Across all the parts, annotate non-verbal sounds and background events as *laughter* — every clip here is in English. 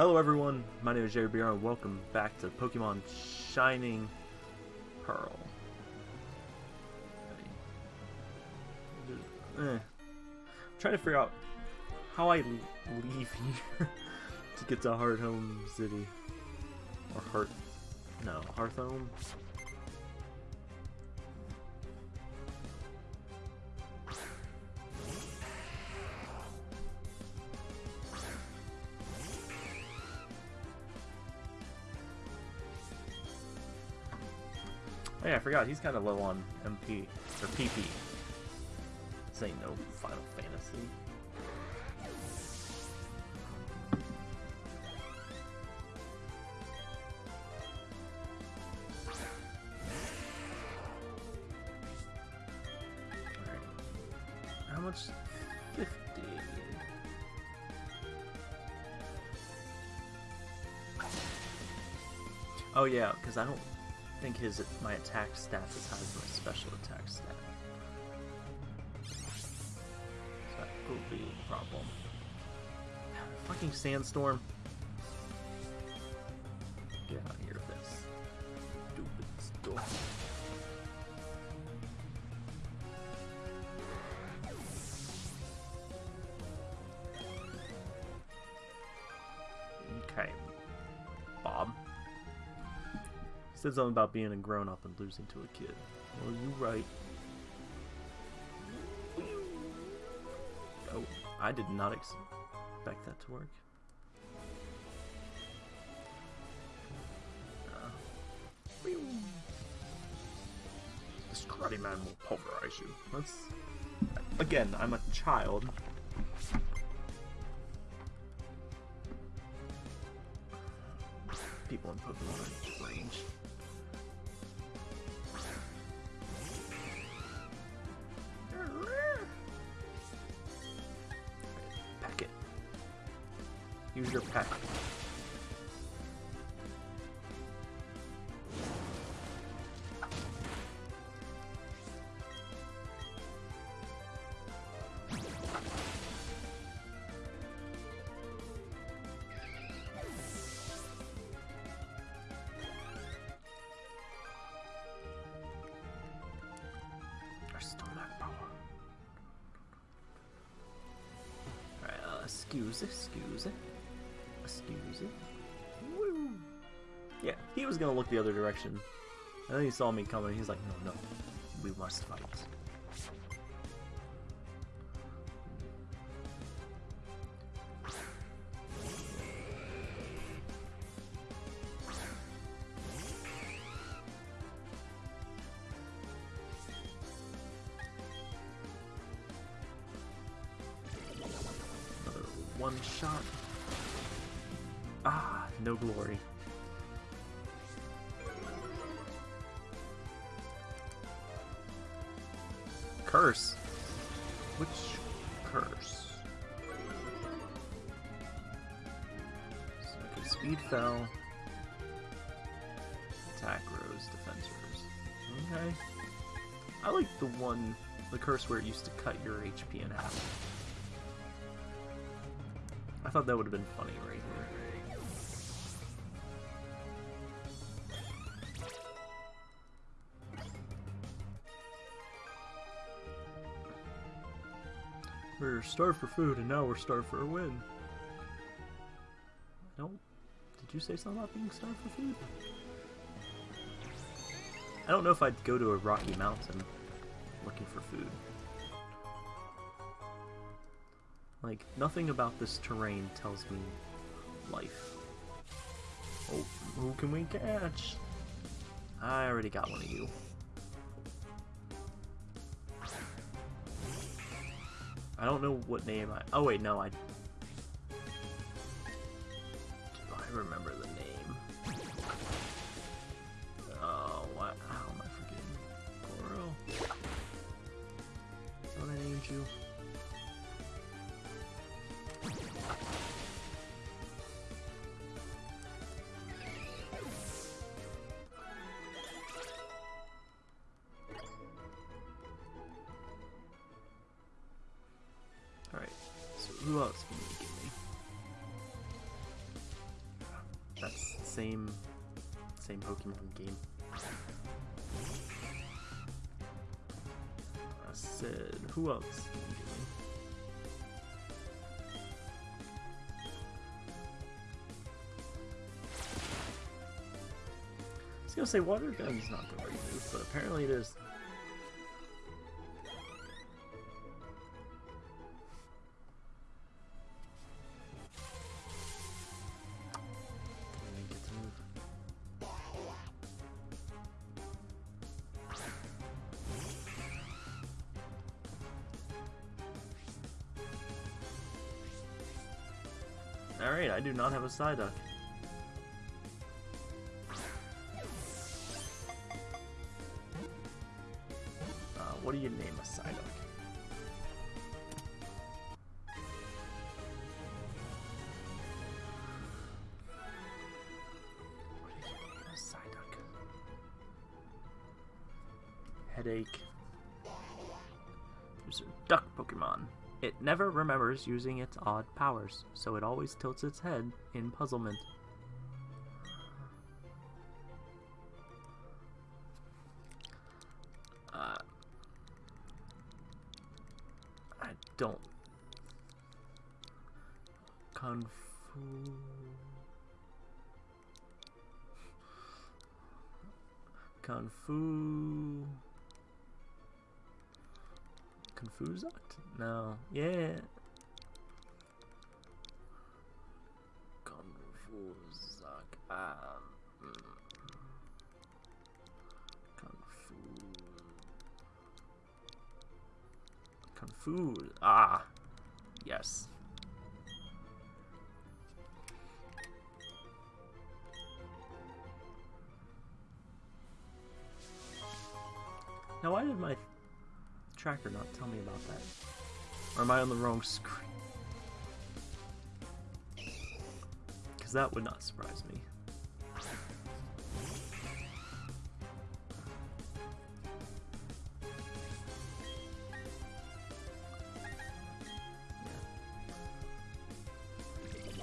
Hello everyone, my name is Jerry BR and welcome back to Pokemon Shining Pearl. Eh. I'm trying to figure out how I leave here *laughs* to get to Hearthome City. Or Heart... no, Hearthome? Yeah, I forgot, he's kind of low on MP, or PP. This ain't no Final Fantasy. How much? 50. Oh yeah, because I don't his my attack stat is high as my special attack stat. So that could be a problem. Fucking sandstorm. Said something about being a grown up and losing to a kid. Well, you right. Oh, I did not expect that to work. Uh, this karate man will pulverize you. Let's. Again, I'm a child. People in Pokemon excuse excuse. Excuse. Woo! Yeah, he was gonna look the other direction. And then he saw me coming, he's like, no, no, we must fight. Curse where it used to cut your HP in half. I thought that would have been funny right here. We're starved for food, and now we're starved for a win. Don't. Did you say something about being starved for food? I don't know if I'd go to a rocky mountain looking for food. Like, nothing about this terrain tells me life. Oh, who can we catch? I already got one of you. I don't know what name I... Oh wait, no, I... same same Pokemon game. I said, who else? I was gonna say water gun's not the right move, but apparently it is. Do not have a Psyduck. It never remembers using its odd powers, so it always tilts its head in puzzlement. Uh, I don't. Kung Fu. Kung Fu. Confused? No. Yeah. Confused. Um. mm. Confused. Confused. Ah. Yes. Now, why did my tracker not tell me about that? Or am I on the wrong screen? Because that would not surprise me.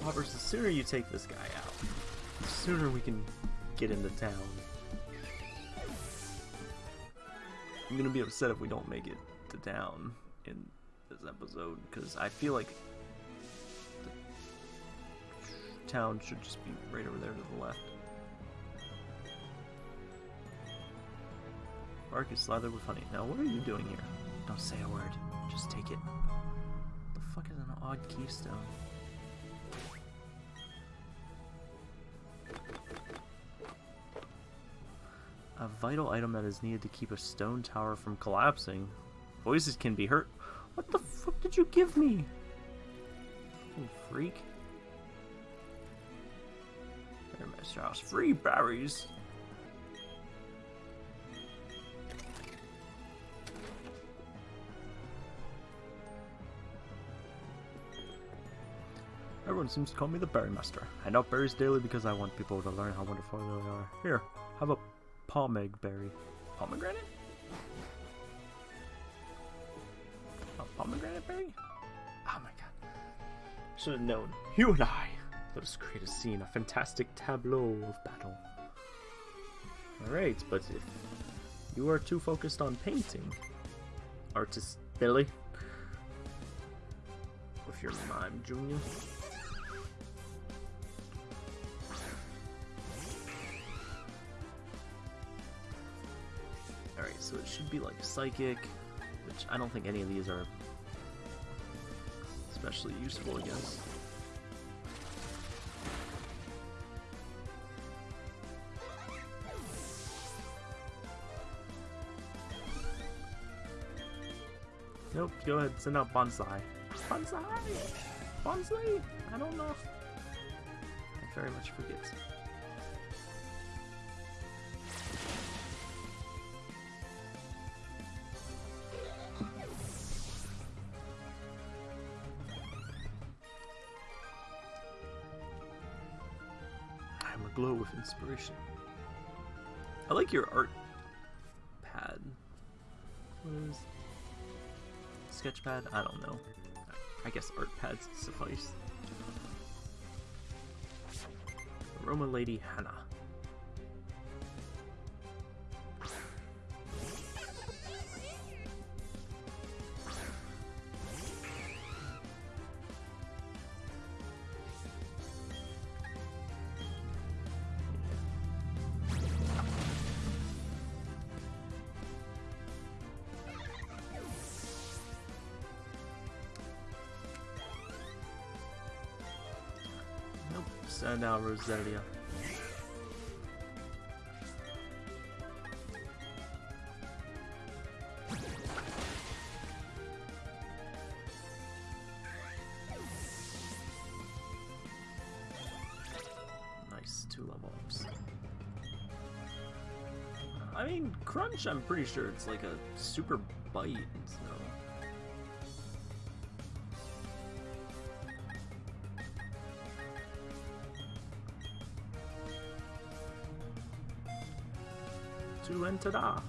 Roberts, the sooner you take this guy out, the sooner we can get into town. I'm gonna be upset if we don't make it to town in this episode because I feel like the town should just be right over there to the left. Bark is slathered with honey. Now, what are you doing here? Don't say a word. Just take it. The fuck is an odd keystone? A vital item that is needed to keep a stone tower from collapsing. Voices can be heard. What the fuck did you give me? You freak. There, Master House. Free berries. Everyone seems to call me the Berry Master. I know berries daily because I want people to learn how wonderful they are. Here, have a pomeg berry. Pomegranate? A oh, pomegranate berry? Oh my god. Should have known. You and I. Let us create a scene, a fantastic tableau of battle. Alright, but if you are too focused on painting, artist Billy, with your mime, Junior. So it should be like psychic, which I don't think any of these are especially useful against. Nope, go ahead, send out Bonsai. Bonsai! Bonsai! I don't know. I very much forget. Inspiration. I like your art pad. What is sketchpad? I don't know. I guess art pads suffice. Roma Lady Hannah. Send out Roselia. Nice, two level ups. I mean, Crunch, I'm pretty sure it's like a super bite, enter da.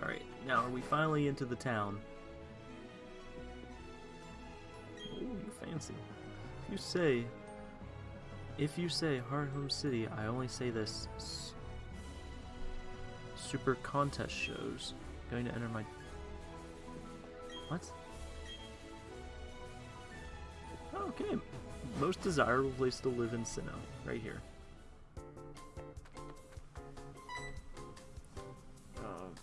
Alright, now are we finally into the town? Ooh, you fancy. You say, if you say Hearthome City, I only say this. Super contest shows. Going to enter my. What? Okay. Most desirable place to live in Sinnoh. Right here.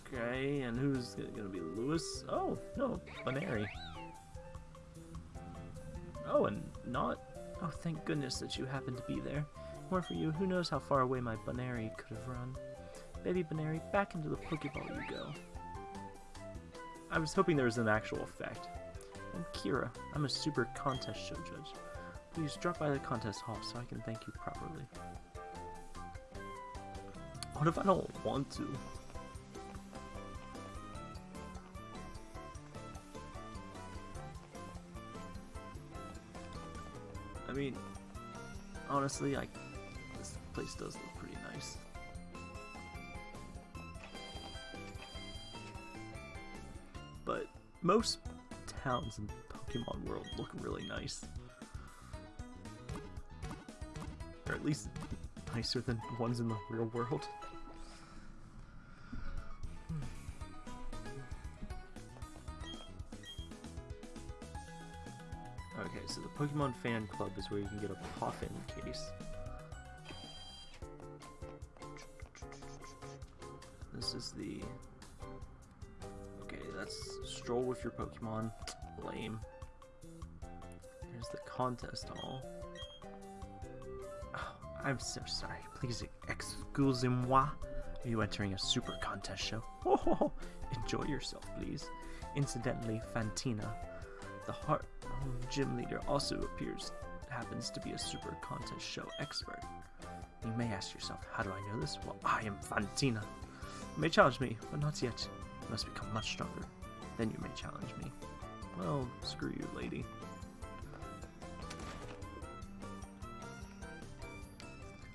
Okay, and who's gonna be Lewis? Oh, no, Buneary. Oh, and not. Oh, thank goodness that you happened to be there. More for you, who knows how far away my Buneary could have run. Baby Buneary, back into the Pokeball you go. I was hoping there was an actual effect. I'm Keira. I'm a super contest show judge. Please drop by the contest hall so I can thank you properly. What if I don't want to? Mean, honestly, like this place does look pretty nice. But most towns in Pokemon World look really nice. Or at least nicer than ones in the real world. Pokemon Fan Club is where you can get a Poffin case. This is the... Okay, that's Stroll with your Pokemon. Lame. Here's the contest hall. Oh, I'm so sorry. Please excusez-moi. Are you entering a super contest show? *laughs* Oh, enjoy yourself, please. Incidentally, Fantina, the heart gym leader, also appears happens to be a super contest show expert. You may ask yourself, how do I know this? Well, I am Fantina. You may challenge me, but not yet. You must become much stronger. Then you may challenge me. Well, screw you, lady.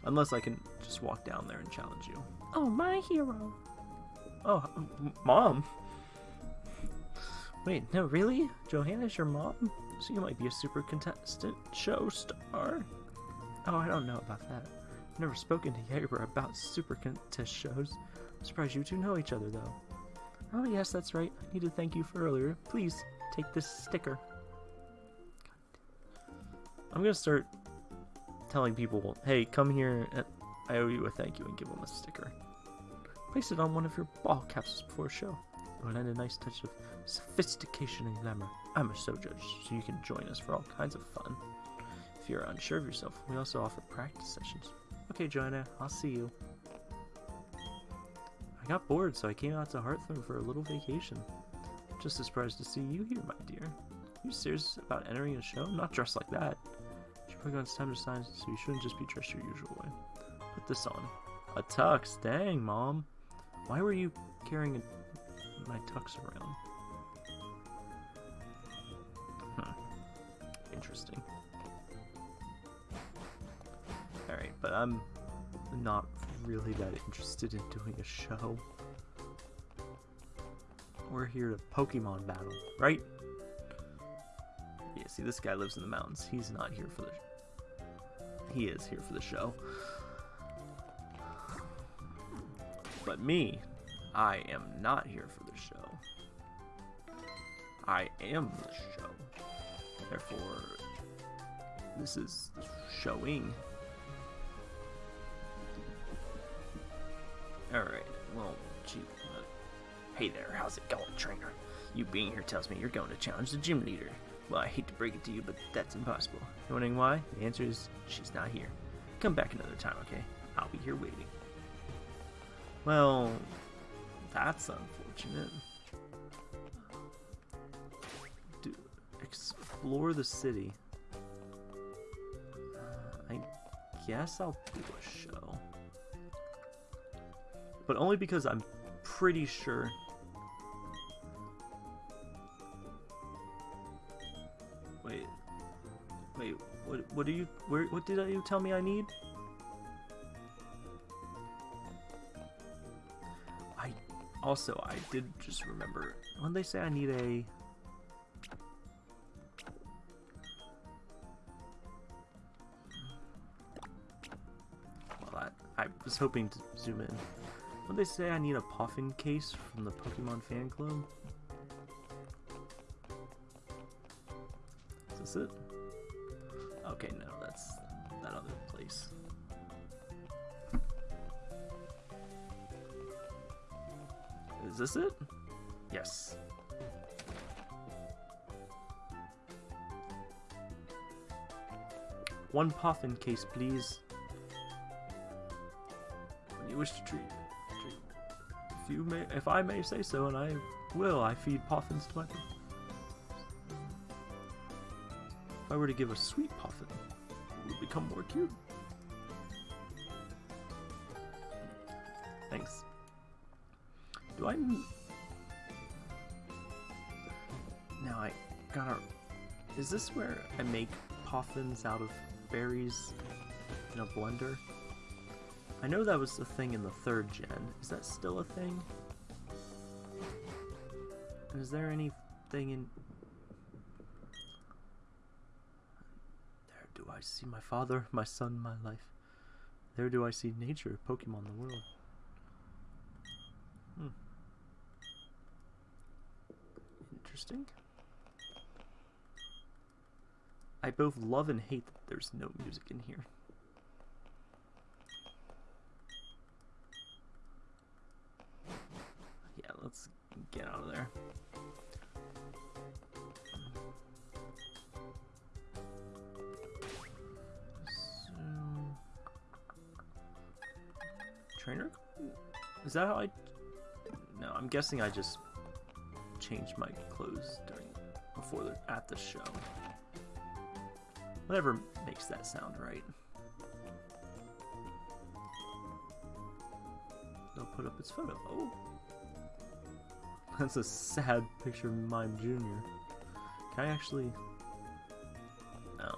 Unless I can just walk down there and challenge you. Oh, my hero. Oh, m- mom. Wait, no, really? Johanna's your mom? So you might be a super contestant show star? Oh, I don't know about that. I've never spoken to Yaira about super contest shows. I'm surprised you two know each other, though. Oh, yes, that's right. I need to thank you for earlier. Please, take this sticker. I'm gonna start telling people, hey, come here, and I owe you a thank you, and give them a sticker. Place it on one of your ball capsules before a show. It will lend a nice touch of sophistication and glamour. I'm a show judge, so you can join us for all kinds of fun. If you're unsure of yourself, we also offer practice sessions. Okay, Johanna, I'll see you. I got bored, so I came out to Hearthstone for a little vacation. Just as surprised to see you here, my dear. Are you serious about entering a show? Not dressed like that. Your Pokemon's time to sign, so you shouldn't just be dressed your usual way. Put this on. A tux? Dang, Mom. Why were you carrying a, my tux around? interesting. Alright, but I'm not really that interested in doing a show. We're here to Pokemon battle, right? Yeah, see, this guy lives in the mountains. He's not here for the... He is here for the show. But me, I am not here for the show. I am the show. Therefore, this is showing. Alright, well, gee, uh, hey there, how's it going, trainer? You being here tells me you're going to challenge the gym leader. Well, I hate to break it to you, but that's impossible. You're wondering why? The answer is she's not here. Come back another time, okay? I'll be here waiting. Well, that's unfortunate. Explore the city. Uh, I guess I'll do a show. But only because I'm pretty sure Wait. Wait, what what do you where what did you tell me I need? I also I did just remember when they say I need a hoping to zoom in. When they say I need a Poffin case from the Pokemon fan club? Is this it? Okay, no, that's that other place. Is this it? Yes. One Poffin case, please. Wish to treat, treat. If you may, if I may say so, and I will, I feed Poffins to my. people. If I were to give a sweet poffin, it would become more cute. Thanks. Do I... Now I gotta. Is this where I make poffins out of berries in a blender? I know that was a thing in the third gen. Is that still a thing? Is there anything in There do I see my father, my son, my life. There do I see nature, Pokemon, the world. Hmm. Interesting. I both love and hate that there's no music in here. Yeah, let's get out of there. So, trainer? Is that how I? No, I'm guessing I just changed my clothes during before at the show. Whatever makes that sound right. They'll put up its photo. Oh, that's a sad picture of Mime Junior. Can I actually? No.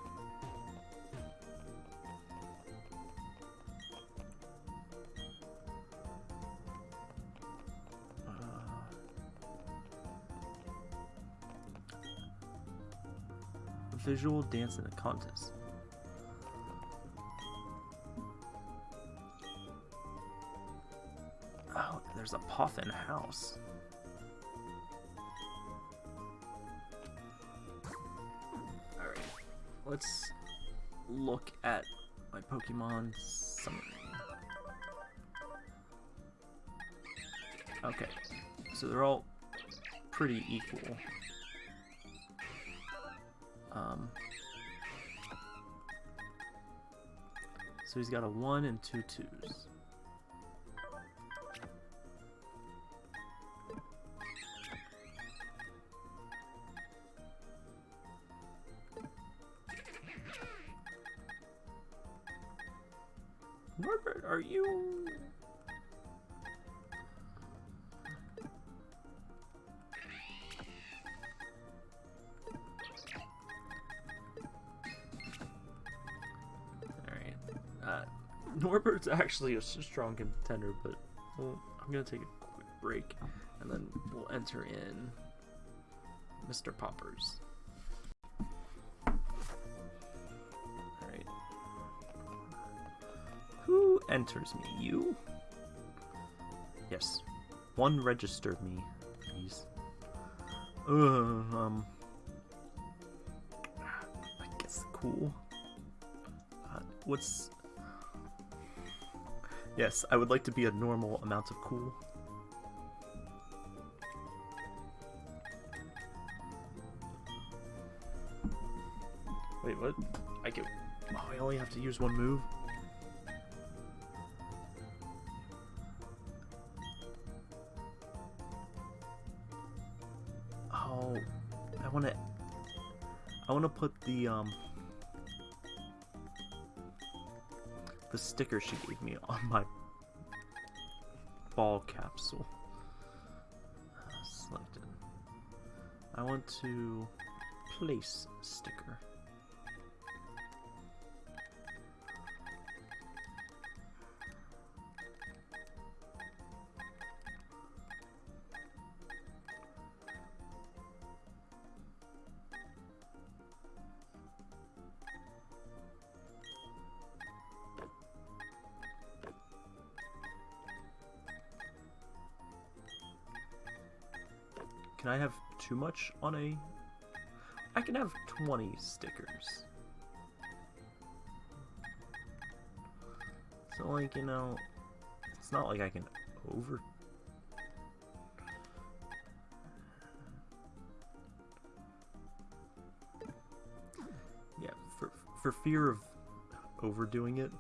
Uh, visual dance in a contest. Oh, there's a Poffin house. Let's look at my Pokemon summary. Okay, so they're all pretty equal. Um, so he's got a one and two twos. Norbert, are you? Alright. Uh, Norbert's actually a strong contender, but well, I'm gonna take a quick break, and then we'll enter in Mr. Poppers. Enters me? You? Yes. One registered me, please. Uh, um. I guess cool. Uh, what's. Yes, I would like to be a normal amount of cool. Wait, what? I can. Oh, I only have to use one move? Put the um. The sticker she gave me on my ball capsule. Uh, selected. I want to place sticker. Too much on a... I can have 20 stickers. So, like, you know, it's not like I can over... Yeah, for, for fear of overdoing it.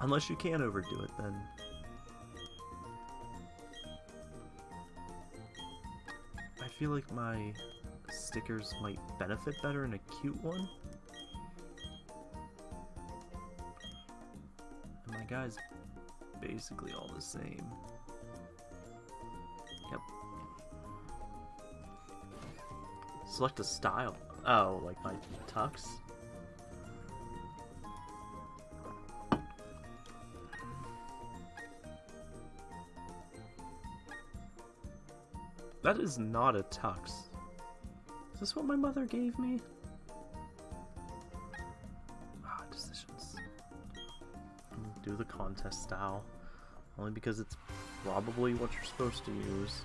Unless you can overdo it, then... feel like my stickers might benefit better in a cute one. And my guy's basically all the same. Yep. Select a style. Oh, like my tux? That is not a tux. Is this what my mother gave me? Ah, decisions. Do the contest style. Only because it's probably what you're supposed to use.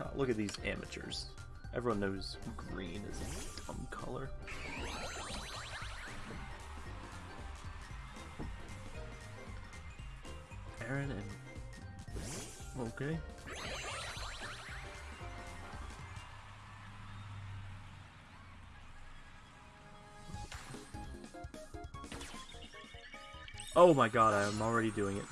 Ah, look at these amateurs. Everyone knows green is a dumb color. Aaron and Okay. Oh my god, I am already doing it.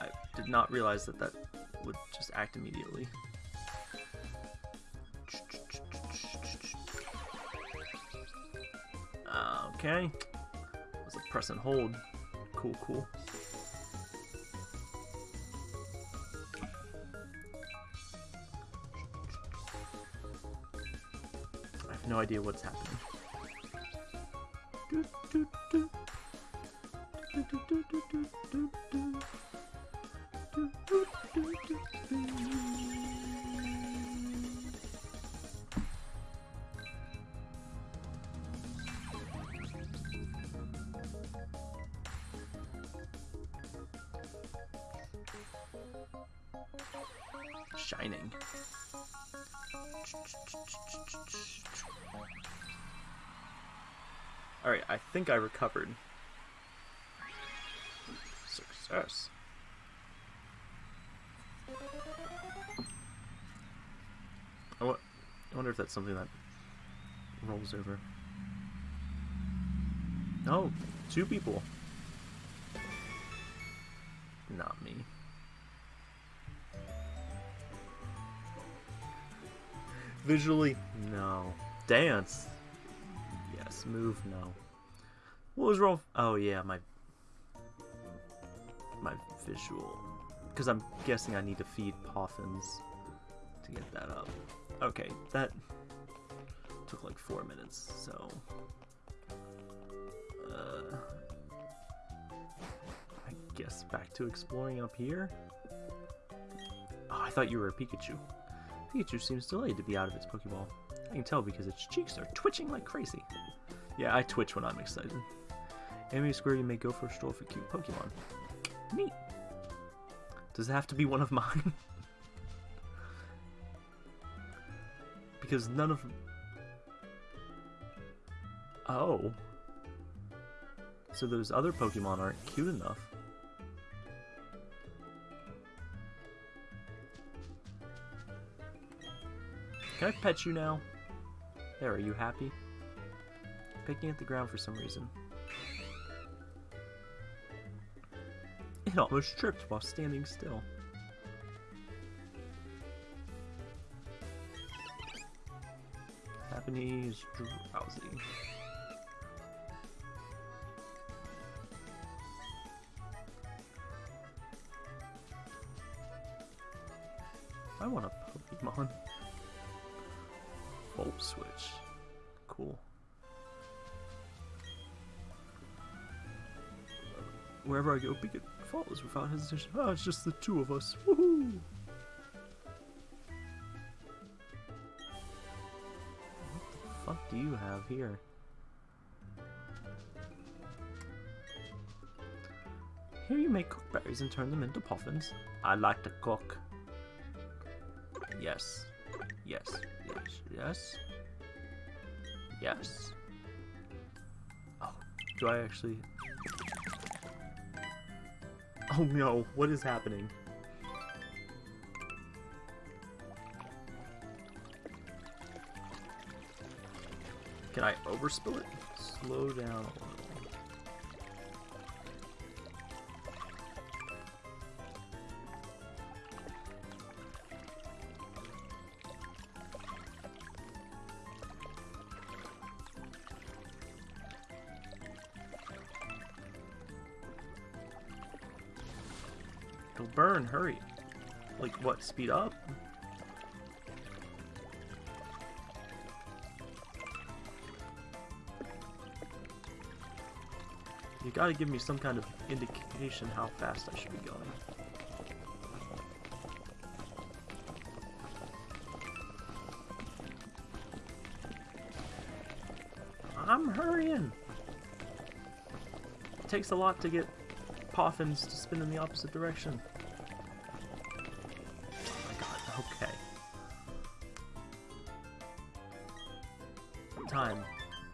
I did not realize that that would just act immediately. Okay. Was a press and hold. Cool, cool. I have no idea what's happening. Shining. Think I recovered. Success. I, I wonder if that's something that rolls over. No, two people. Not me. Visually, no. Dance. Yes. Move, no. What was wrong? Oh yeah, my my visual Because I'm guessing I need to feed Poffins to get that up. Okay, that took like four minutes, so... Uh, I guess back to exploring up here? Oh, I thought you were a Pikachu. Pikachu seems delayed to be out of its Pokeball. I can tell because its cheeks are twitching like crazy. Yeah, I twitch when I'm excited. Amity Square, you may go for a stroll for cute Pokemon. Neat. Does it have to be one of mine? *laughs* because none of... Oh. So those other Pokemon aren't cute enough. Can I pet you now? There, are you happy? Picking at the ground for some reason. It almost tripped while standing still. Japanese drowsy. I want a Pokemon. Volt switch. Cool. Wherever I go, Beacon follows without hesitation. Ah, it's just the two of us. Woohoo! What the fuck do you have here? Here you make cook berries and turn them into poffins. I like to cook. Yes. Yes. Yes. Yes. Yes. Oh, do I actually... *laughs* Oh no, what is happening? Can I overspill it? Slow down burn, hurry. Like, what, speed up? You gotta give me some kind of indication how fast I should be going. I'm hurrying! It takes a lot to get Poffins to spin in the opposite direction.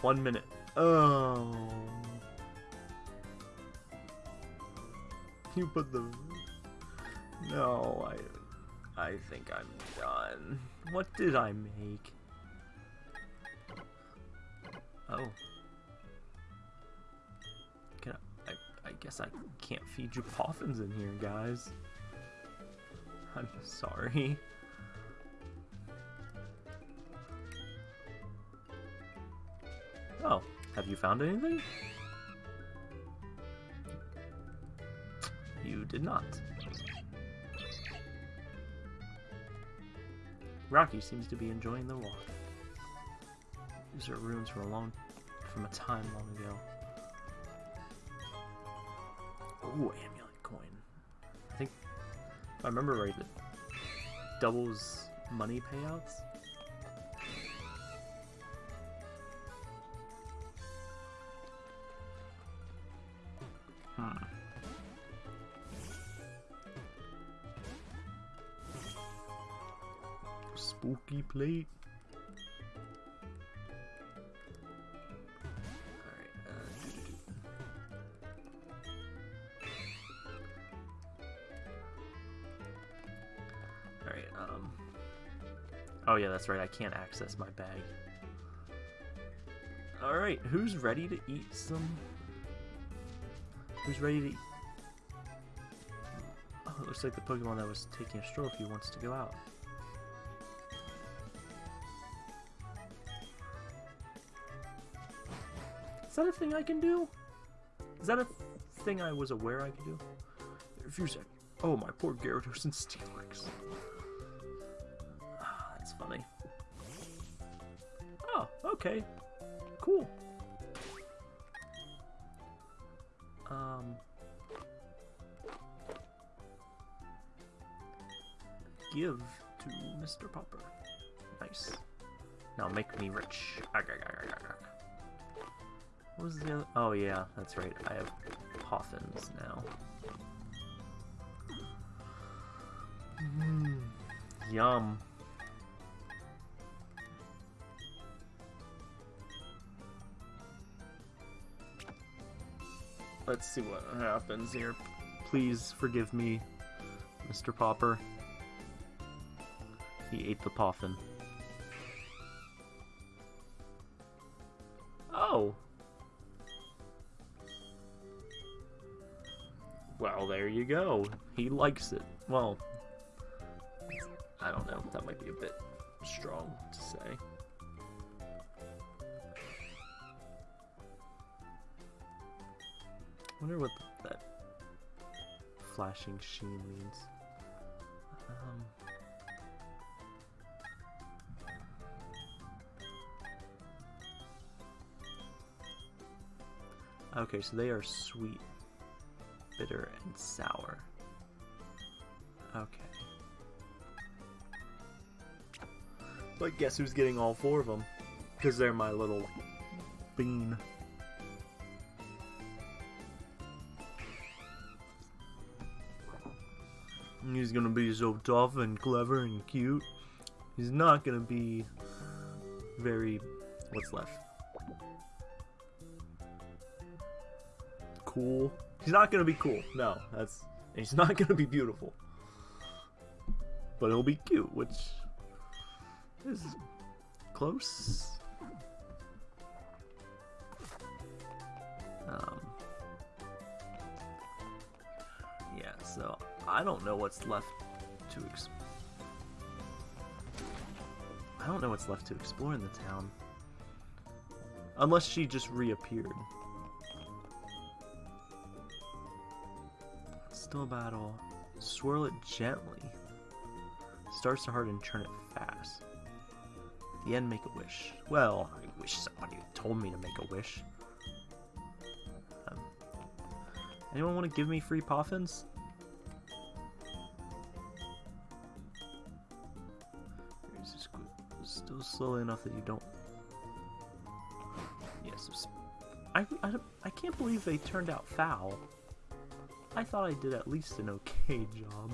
One minute. Oh. You put the... No, I... I think I'm done. What did I make? Oh. Can I, I... I guess I can't feed you poffins in here, guys. I'm sorry. Have you found anything? You did not. Rocky seems to be enjoying the walk. These are ruins from a long, from a time long ago. Ooh, amulet coin. I think, if I remember right, it doubles money payouts. Plate. Alright, uh. Alright, um... Oh yeah, that's right, I can't access my bag. Alright, who's ready to eat some... Who's ready to eat... Oh, it looks like the Pokemon that was taking a stroll if he wants to go out. That a thing I can do? Is that a thing I was aware I could do? Refuse it. Oh, my poor Gyarados and Steelix. Ah, that's funny. Oh, okay. Cool. Um... Give to Mr. Popper. Nice. Now make me rich. What was the other? Oh yeah, that's right. I have Poffins now. Mm, yum. Let's see what happens here. Please forgive me, Mr. Popper. He ate the Poffin. Well, there you go. He likes it. Well, I don't know. That might be a bit strong to say. I wonder what that flashing sheen means. Um, okay, so they are sweet, bitter, and sour. Okay. But guess who's getting all four of them? Because they're my little bean. He's gonna be so tough and clever and cute. He's not gonna be very... What's left? Cool. He's not gonna be cool. No, that's... He's not gonna be beautiful. But he'll be cute, which is close. Um, yeah, so I don't know what's left to ex I don't know what's left to explore in the town. Unless she just reappeared. Still a battle. Swirl it gently. Starts to harden, turn it fast. the end, make a wish. Well, I wish somebody told me to make a wish. Um, anyone want to give me free poffins? Still slowly enough that you don't... Yes, I, I, I can't believe they turned out foul. I thought I did at least an okay *laughs* job.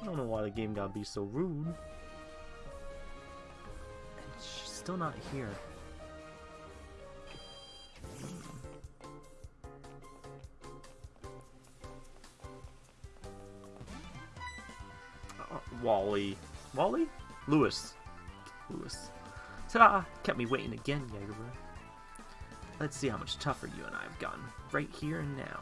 I don't know why the game gotta be so rude. She's still not here. Uh, Wally. Wally? Lewis. Lewis. Ta-da! Kept me waiting again, Jagerbro. Let's see how much tougher you and I have gotten, right here and now.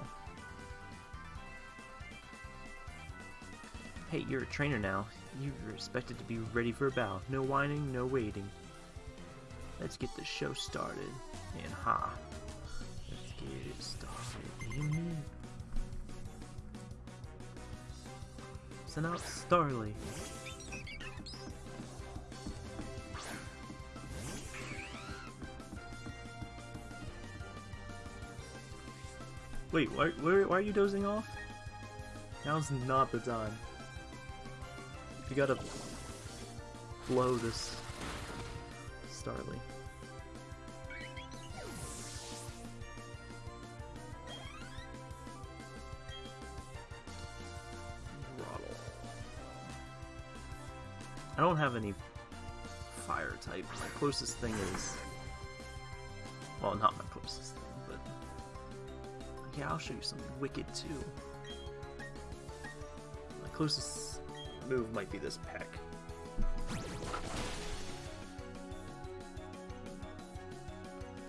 Hey, you're a trainer now. You're expected to be ready for a battle. No whining, no waiting. Let's get the show started. And ha. Let's get it started. Send out Starly. Wait, why, why, why are you dozing off? Now's not the time. You gotta blow this Starly. I don't have any fire type. My closest thing is... Well, not my closest thing, Yeah, I'll show you something wicked, too. My closest move might be this peck.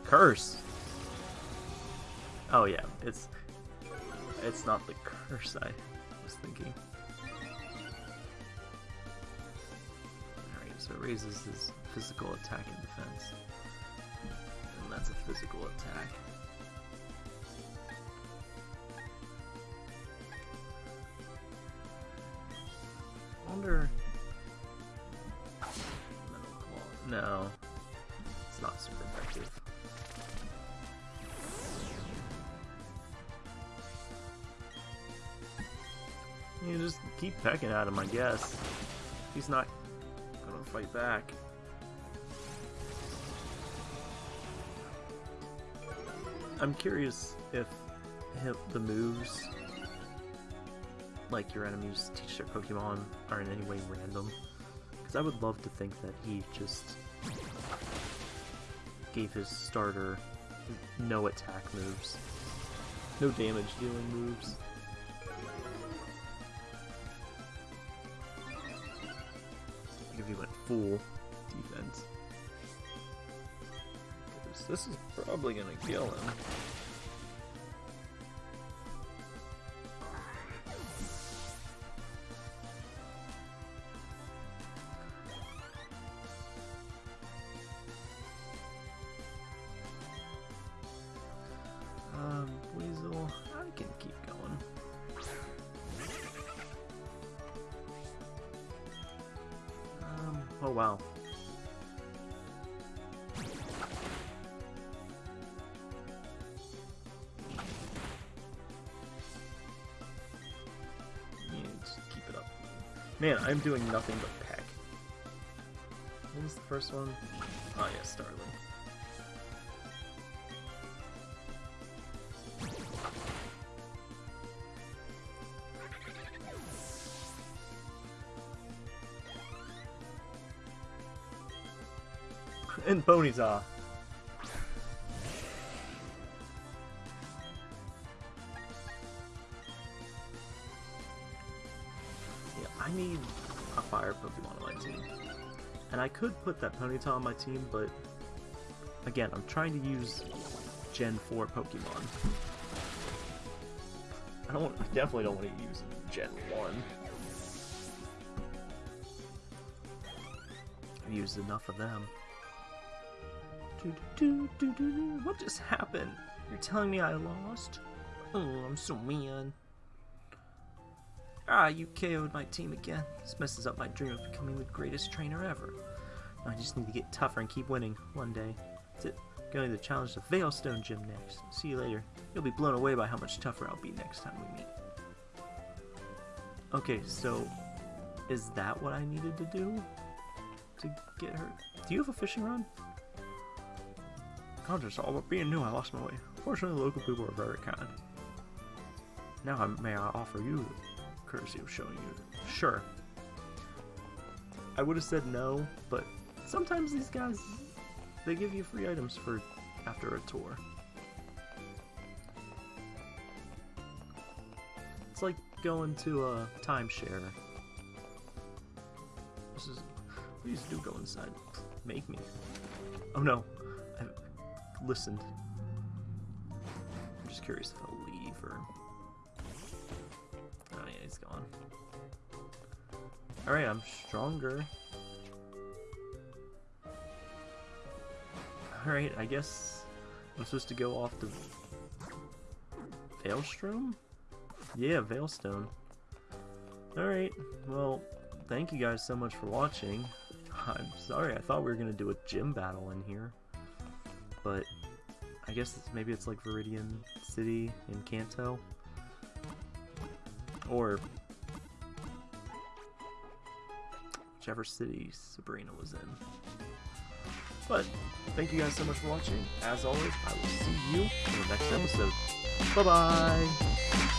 Curse! Oh yeah, it's it's not the curse I was thinking. Alright, so it raises his physical attack and defense. And that's a physical attack. Wonder... No. It's not super effective. You just keep pecking at him, I guess. He's not gonna fight back. I'm curious if the moves, like your enemies teach their Pokemon, are in any way random. Because I would love to think that he just gave his starter no attack moves, no damage dealing moves. If he went full defense. This is probably gonna kill him. Doing nothing but peck. What was the first one? Oh yeah, Starling. and Ponyta. Could put that Ponyta on my team, but again, I'm trying to use Gen 4 Pokemon. I don't I definitely don't want to use Gen 1. I've used enough of them. What just happened? You're telling me I lost? Oh, I'm so mean. Ah, you KO'd my team again. This messes up my dream of becoming the greatest trainer ever. I just need to get tougher and keep winning one day. That's it. Going to challenge the Veilstone Gym next. See you later. You'll be blown away by how much tougher I'll be next time we meet. Okay, so is that what I needed to do to get her? Do you have a fishing rod? Concerts all about being new, I lost my way. Fortunately, the local people are very kind. Now, I, may I offer you the courtesy of showing you? Sure. I would have said no, but sometimes these guys, they give you free items for after a tour. It's like going to a timeshare. This is, please do go inside. Make me. Oh no, I listened. I'm just curious if I'll leave or... Oh yeah, he's gone. Alright, I'm stronger. Alright, I guess I'm supposed to go off to Veilstrom? Yeah, Veilstone. Alright, well, thank you guys so much for watching. *laughs* I'm sorry, I thought we were going to do a gym battle in here but I guess it's, maybe it's like Viridian City in Kanto. Or whichever city Sabrina was in. But thank you guys so much for watching. As always, I will see you in the next episode. Bye-bye!